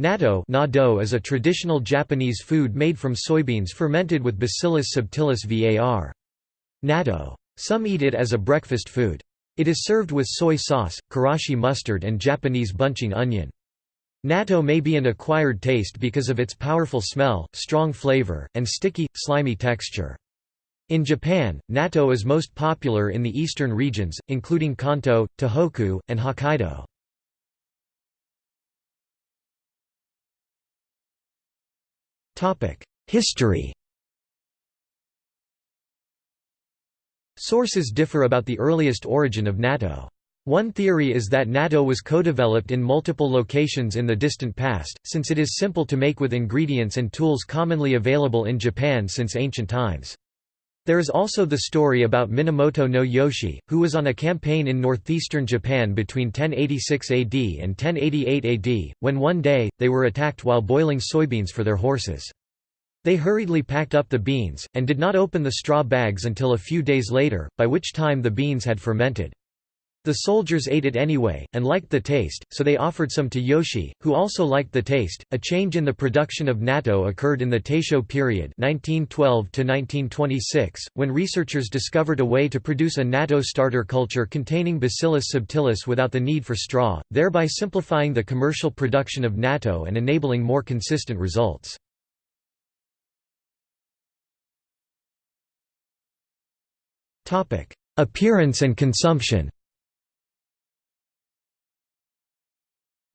Natto nado is a traditional Japanese food made from soybeans fermented with Bacillus subtilis var. Natto. Some eat it as a breakfast food. It is served with soy sauce, karashi mustard and Japanese bunching onion. Natto may be an acquired taste because of its powerful smell, strong flavor, and sticky, slimy texture. In Japan, natto is most popular in the eastern regions, including Kanto, Tohoku, and Hokkaido. History Sources differ about the earliest origin of natto. One theory is that natto was co-developed in multiple locations in the distant past, since it is simple to make with ingredients and tools commonly available in Japan since ancient times. There is also the story about Minamoto no Yoshiie, who was on a campaign in northeastern Japan between 1086 AD and 1088 AD, when one day, they were attacked while boiling soybeans for their horses. They hurriedly packed up the beans, and did not open the straw bags until a few days later, by which time the beans had fermented. The soldiers ate it anyway, and liked the taste, so they offered some to Yoshiie, who also liked the taste. A change in the production of natto occurred in the Taisho period, 1912 to 1926, when researchers discovered a way to produce a natto starter culture containing Bacillus subtilis without the need for straw, thereby simplifying the commercial production of natto and enabling more consistent results. Appearance and consumption.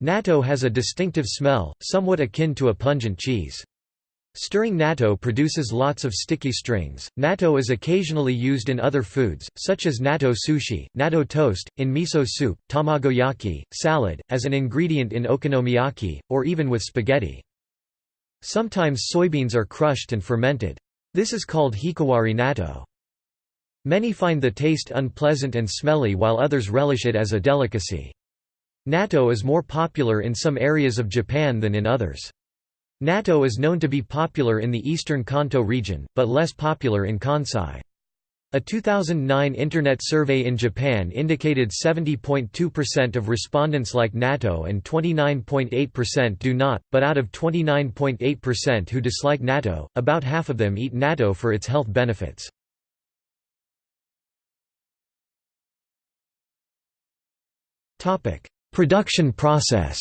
Natto has a distinctive smell, somewhat akin to a pungent cheese. Stirring natto produces lots of sticky strings. Natto is occasionally used in other foods, such as natto sushi, natto toast, in miso soup, tamagoyaki, salad, as an ingredient in okonomiyaki, or even with spaghetti. Sometimes soybeans are crushed and fermented. This is called hikiwari natto. Many find the taste unpleasant and smelly while others relish it as a delicacy. Natto is more popular in some areas of Japan than in others. Natto is known to be popular in the eastern Kanto region, but less popular in Kansai. A 2009 Internet survey in Japan indicated 70.2% of respondents like natto and 29.8% do not, but out of 29.8% who dislike natto, about half of them eat natto for its health benefits. Production process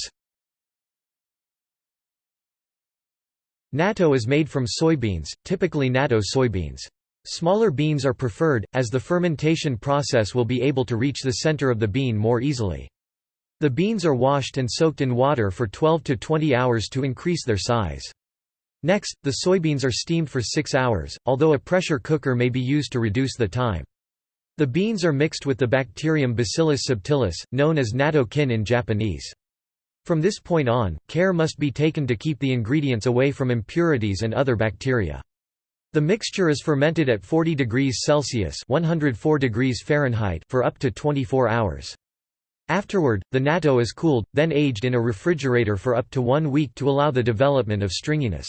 Natto is made from soybeans, typically natto soybeans. Smaller beans are preferred, as the fermentation process will be able to reach the center of the bean more easily. The beans are washed and soaked in water for 12 to 20 hours to increase their size. Next, the soybeans are steamed for 6 hours, although a pressure cooker may be used to reduce the time. The beans are mixed with the bacterium Bacillus subtilis, known as natto-kin in Japanese. From this point on, care must be taken to keep the ingredients away from impurities and other bacteria. The mixture is fermented at 40 degrees Celsius 104 degrees Fahrenheit for up to 24 hours. Afterward, the natto is cooled, then aged in a refrigerator for up to one week to allow the development of stringiness.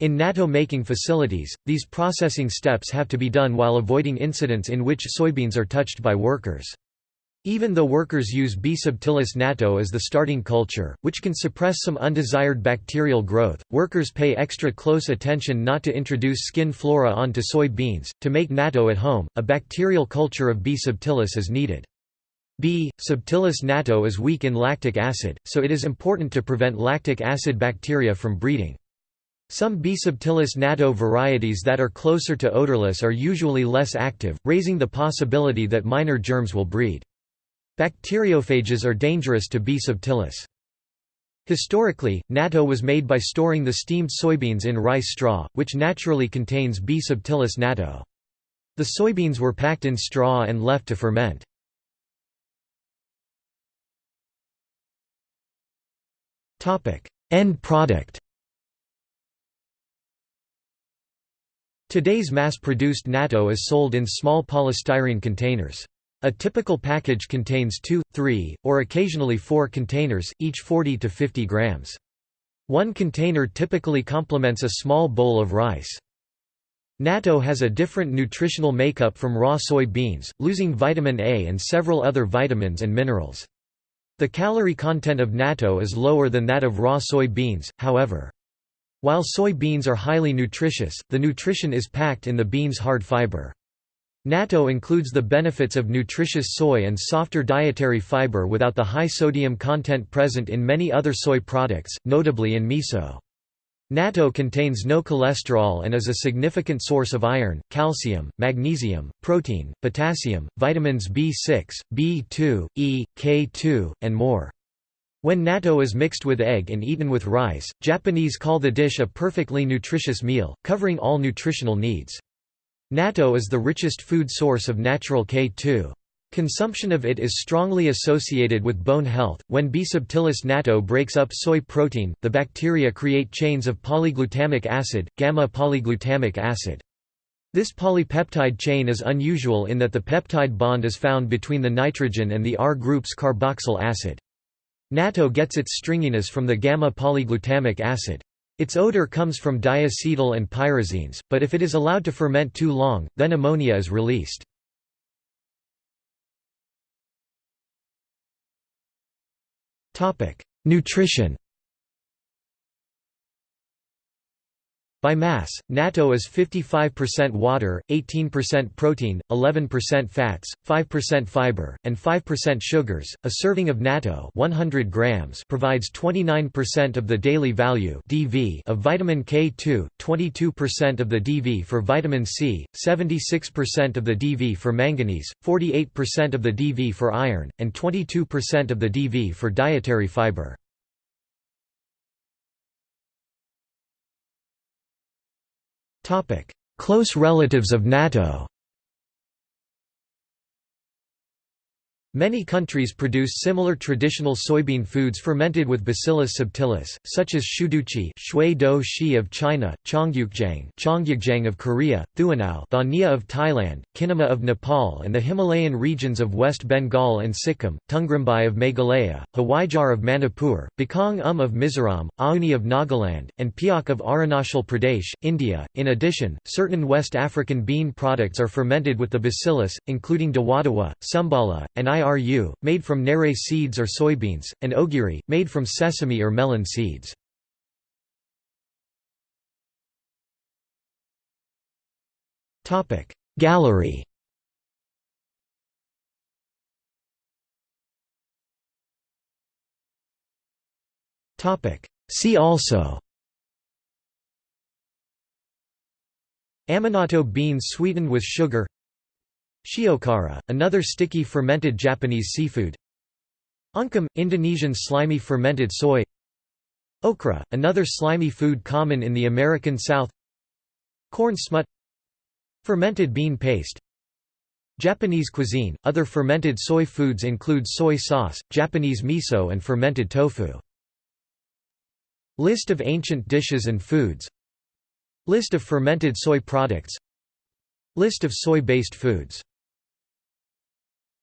In natto-making facilities, these processing steps have to be done while avoiding incidents in which soybeans are touched by workers. Even though workers use B. subtilis natto as the starting culture, which can suppress some undesired bacterial growth, workers pay extra close attention not to introduce skin flora onto soy beans. To make natto at home, a bacterial culture of B. subtilis is needed. B. subtilis natto is weak in lactic acid, so it is important to prevent lactic acid bacteria from breeding. Some B. subtilis natto varieties that are closer to odorless are usually less active, raising the possibility that minor germs will breed. Bacteriophages are dangerous to B. subtilis. Historically, natto was made by storing the steamed soybeans in rice straw, which naturally contains B. subtilis natto. The soybeans were packed in straw and left to ferment. End product Today's mass-produced natto is sold in small polystyrene containers. A typical package contains two, three, or occasionally four containers, each 40 to 50 grams. One container typically complements a small bowl of rice. Natto has a different nutritional makeup from raw soy beans, losing vitamin A and several other vitamins and minerals. The calorie content of natto is lower than that of raw soy beans, however. While soy beans are highly nutritious, the nutrition is packed in the bean's hard fiber. Natto includes the benefits of nutritious soy and softer dietary fiber without the high sodium content present in many other soy products, notably in miso. Natto contains no cholesterol and is a significant source of iron, calcium, magnesium, protein, potassium, vitamins B6, B2, E, K2, and more. When natto is mixed with egg and eaten with rice, Japanese call the dish a perfectly nutritious meal, covering all nutritional needs. Natto is the richest food source of natural K2. Consumption of it is strongly associated with bone health. When B. subtilis natto breaks up soy protein, the bacteria create chains of polyglutamic acid, gamma polyglutamic acid. This polypeptide chain is unusual in that the peptide bond is found between the nitrogen and the R group's carboxyl acid. Natto gets its stringiness from the gamma polyglutamic acid. Its odor comes from diacetyl and pyrazines, but if it is allowed to ferment too long, then ammonia is released. Nutrition By mass, natto is 55% water, 18% protein, 11% fats, 5% fiber, and 5% sugars. A serving of natto 100 grams provides 29% of the daily value (DV) of vitamin K2, 22% of the DV for vitamin C, 76% of the DV for manganese, 48% of the DV for iron, and 22% of the DV for dietary fiber. Close relatives of natto Many countries produce similar traditional soybean foods fermented with Bacillus subtilis, such as shuduchi shui do shi of China, chongyukjang chongyukjang of Korea, thuanao thania of Thailand, kinema of Nepal and the Himalayan regions of West Bengal and Sikkim, tungrymbai of Meghalaya, Hawaijar of Manipur, Bakong um of Mizoram, Auni of Nagaland, and Piak of Arunachal Pradesh, India. In addition, certain West African bean products are fermented with the bacillus, including dawadawa, sumbala, and IRU, made from nere seeds or soybeans, and ogiri, made from sesame or melon seeds. Gallery. See also. Amanatto beans sweetened with sugar Shiokara, another sticky fermented Japanese seafood. Ungkem, Indonesian slimy fermented soy. Okra, another slimy food common in the American South. Corn smut. Fermented bean paste. Japanese cuisine, other fermented soy foods include soy sauce, Japanese miso and fermented tofu. List of ancient dishes and foods. List of fermented soy products List of soy-based foods